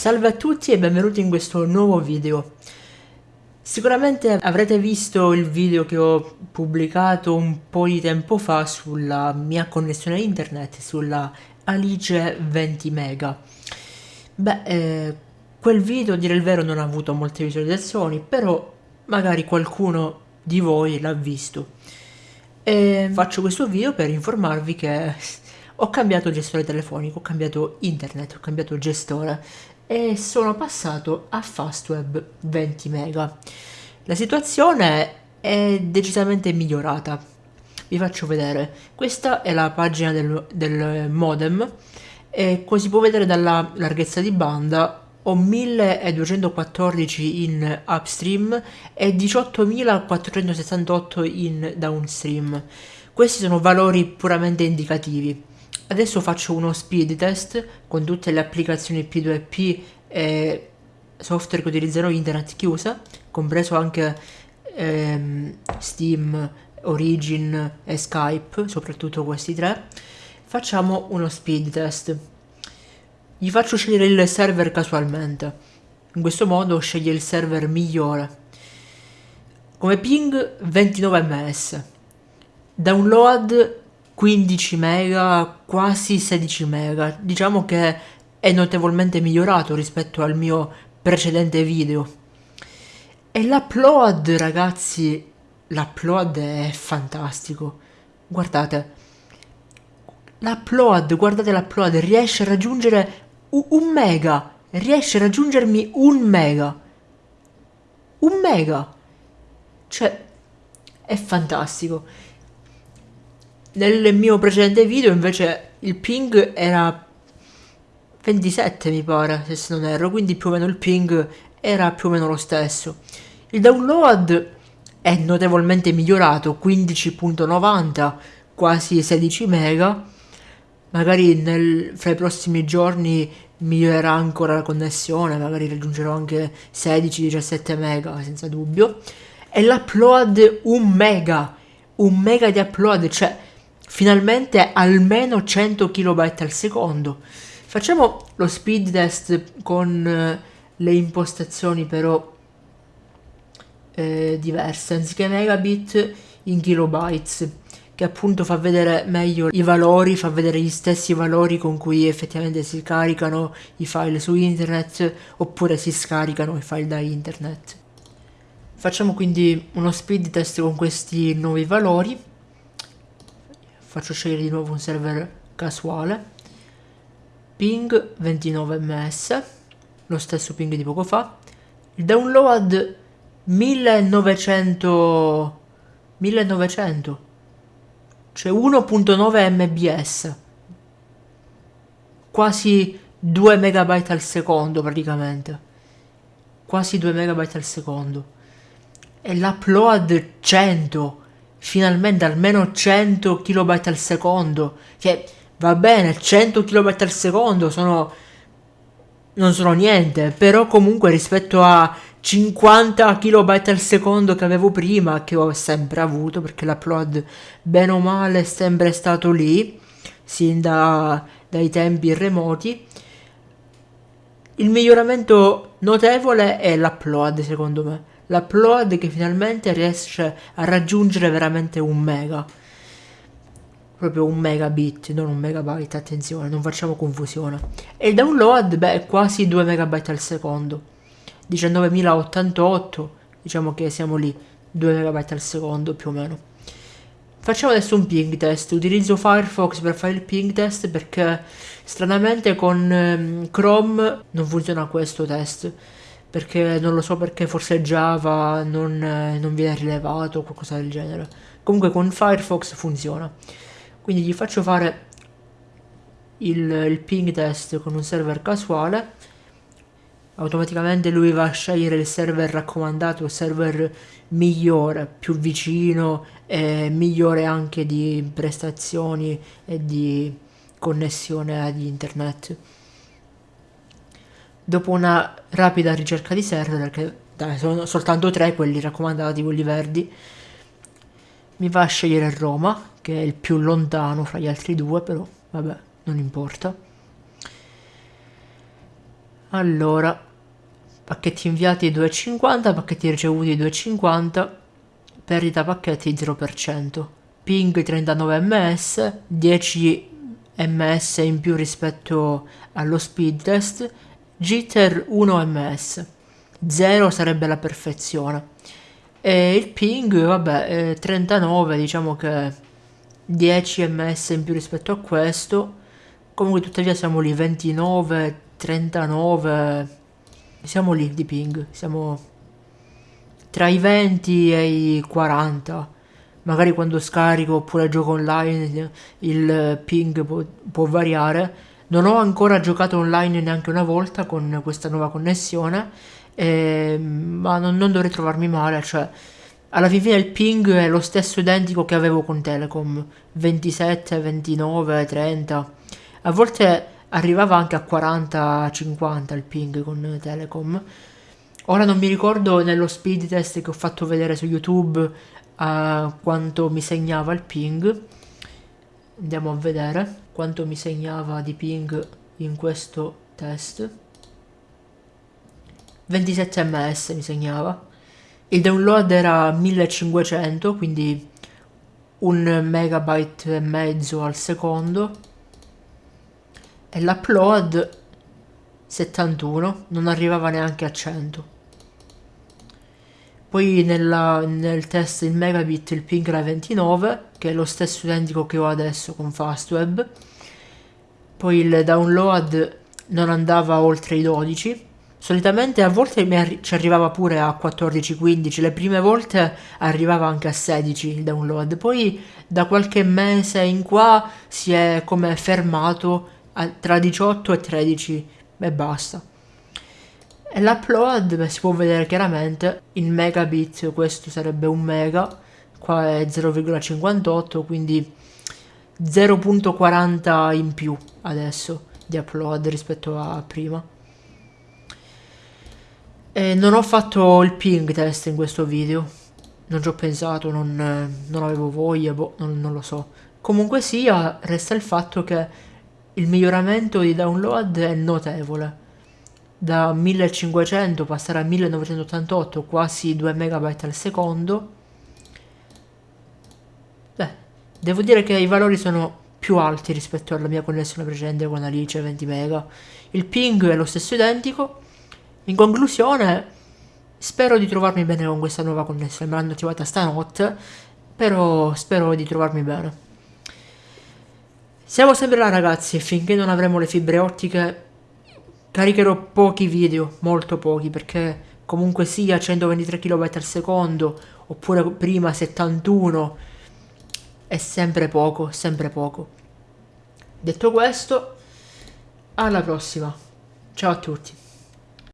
Salve a tutti e benvenuti in questo nuovo video. Sicuramente avrete visto il video che ho pubblicato un po' di tempo fa sulla mia connessione internet, sulla Alice 20 mega. Beh, eh, quel video, a dire il vero, non ha avuto molte visualizzazioni, però magari qualcuno di voi l'ha visto. E faccio questo video per informarvi che ho cambiato gestore telefonico, ho cambiato internet, ho cambiato gestore e sono passato a Fastweb 20 mega. La situazione è decisamente migliorata. Vi faccio vedere. Questa è la pagina del, del modem e come si può vedere dalla larghezza di banda ho 1214 in upstream e 18468 in downstream. Questi sono valori puramente indicativi. Adesso faccio uno speed test con tutte le applicazioni P2P e software che utilizzano internet chiusa, compreso anche ehm, Steam, Origin e Skype, soprattutto questi tre. Facciamo uno speed test. Gli faccio scegliere il server casualmente. In questo modo sceglie il server migliore. Come ping 29 ms. Download 15 mega, quasi 16 mega. Diciamo che è notevolmente migliorato rispetto al mio precedente video. E l'upload, ragazzi, l'upload è fantastico. Guardate. L'upload, guardate l'upload, riesce a raggiungere un mega. Riesce a raggiungermi un mega. Un mega. Cioè, è fantastico. Nel mio precedente video invece il ping era 27 mi pare, se non erro, quindi più o meno il ping era più o meno lo stesso. Il download è notevolmente migliorato, 15.90, quasi 16 mega. Magari nel, fra i prossimi giorni migliorerà ancora la connessione, magari raggiungerò anche 16-17 mega senza dubbio. E l'upload 1 mega, un mega di upload, cioè finalmente almeno 100 KB al secondo. Facciamo lo speed test con eh, le impostazioni però eh, diverse, anziché megabit in kilobytes, che appunto fa vedere meglio i valori, fa vedere gli stessi valori con cui effettivamente si caricano i file su internet oppure si scaricano i file da internet. Facciamo quindi uno speed test con questi nuovi valori faccio scegliere di nuovo un server casuale. Ping 29 ms lo stesso ping di poco fa. Il download 1900 1900 cioè 1.9 mbs quasi 2 megabyte al secondo praticamente. Quasi 2 megabyte al secondo. E l'upload 100 finalmente almeno 100 kB al secondo, che va bene, 100 kB al secondo sono non sono niente, però comunque rispetto a 50 kB al secondo che avevo prima, che ho sempre avuto, perché l'upload bene o male è sempre stato lì, sin da, dai tempi remoti, il miglioramento notevole è l'upload secondo me l'upload che finalmente riesce a raggiungere veramente un mega. Proprio un megabit non un megabyte attenzione non facciamo confusione. E il download beh quasi 2 megabyte al secondo. 19.088 diciamo che siamo lì 2 megabyte al secondo più o meno. Facciamo adesso un ping test. Utilizzo Firefox per fare il ping test perché stranamente con ehm, Chrome non funziona questo test perché non lo so perché forse Java non, eh, non viene rilevato o qualcosa del genere. Comunque con Firefox funziona. Quindi gli faccio fare il, il ping test con un server casuale. Automaticamente lui va a scegliere il server raccomandato, il server migliore, più vicino e migliore anche di prestazioni e di connessione ad internet dopo una rapida ricerca di server, perché dai, sono soltanto tre quelli raccomandati, quelli verdi, mi va a scegliere Roma, che è il più lontano fra gli altri due, però vabbè, non importa. allora pacchetti inviati 2,50 pacchetti ricevuti 2,50 perdita pacchetti 0% ping 39 ms 10 ms in più rispetto allo speed test jitter 1 ms 0 sarebbe la perfezione e il ping vabbè 39 diciamo che 10 ms in più rispetto a questo comunque tuttavia siamo lì 29 39 siamo lì di ping, siamo tra i 20 e i 40. Magari quando scarico oppure gioco online il ping può, può variare. Non ho ancora giocato online neanche una volta con questa nuova connessione, eh, ma non, non, dovrei trovarmi male, cioè alla fine il ping è lo stesso identico che avevo con Telecom, 27, 29, 30. A volte arrivava anche a 40-50 il ping con Telecom. Ora non mi ricordo nello speed test che ho fatto vedere su YouTube uh, quanto mi segnava il ping. Andiamo a vedere quanto mi segnava di ping in questo test. 27 ms mi segnava. Il download era 1500, quindi un megabyte e mezzo al secondo e l'upload 71 non arrivava neanche a 100 poi nella, nel test in megabit il ping era 29 che è lo stesso identico che ho adesso con Fastweb. Poi il download non andava oltre i 12 solitamente a volte ci arrivava pure a 14-15 le prime volte arrivava anche a 16 il download. Poi da qualche mese in qua si è come fermato tra 18 e 13 e basta. E l'upload si può vedere chiaramente in megabit, questo sarebbe un mega, qua è 0,58 quindi 0.40 in più adesso di upload rispetto a prima. E non ho fatto il ping test in questo video, non ci ho pensato, non, non avevo voglia, boh, non, non lo so. Comunque sia, resta il fatto che il miglioramento di download è notevole. Da 1500 passare a 1988, quasi 2 MB al secondo. Beh, devo dire che i valori sono più alti rispetto alla mia connessione precedente con Alice 20 MB. Il ping è lo stesso identico. In conclusione, spero di trovarmi bene con questa nuova connessione. Me l'hanno attivata stanotte, però spero di trovarmi bene. Siamo sempre là ragazzi finché non avremo le fibre ottiche caricherò pochi video, molto pochi, perché comunque sia 123 kB al secondo oppure prima 71 è sempre poco, sempre poco. Detto questo, alla prossima. Ciao a tutti.